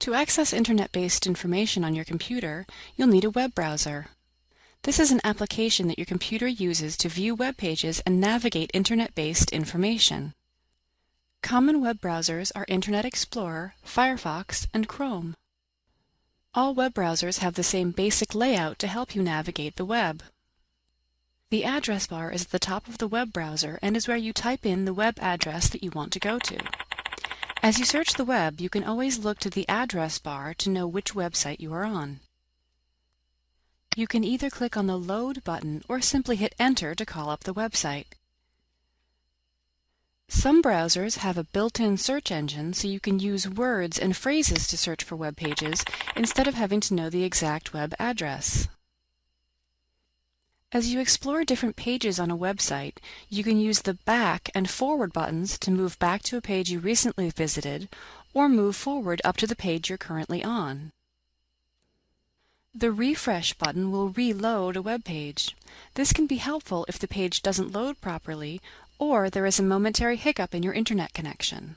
To access Internet-based information on your computer, you'll need a web browser. This is an application that your computer uses to view web pages and navigate Internet-based information. Common web browsers are Internet Explorer, Firefox, and Chrome. All web browsers have the same basic layout to help you navigate the web. The address bar is at the top of the web browser and is where you type in the web address that you want to go to. As you search the web, you can always look to the address bar to know which website you are on. You can either click on the Load button or simply hit Enter to call up the website. Some browsers have a built-in search engine so you can use words and phrases to search for web pages instead of having to know the exact web address. As you explore different pages on a website, you can use the Back and Forward buttons to move back to a page you recently visited or move forward up to the page you're currently on. The Refresh button will reload a web page. This can be helpful if the page doesn't load properly or there is a momentary hiccup in your internet connection.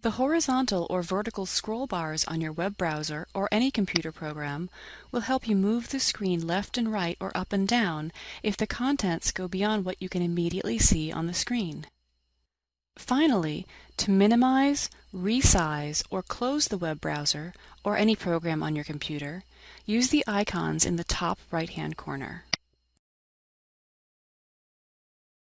The horizontal or vertical scroll bars on your web browser or any computer program will help you move the screen left and right or up and down if the contents go beyond what you can immediately see on the screen. Finally, to minimize, resize, or close the web browser or any program on your computer, use the icons in the top right-hand corner.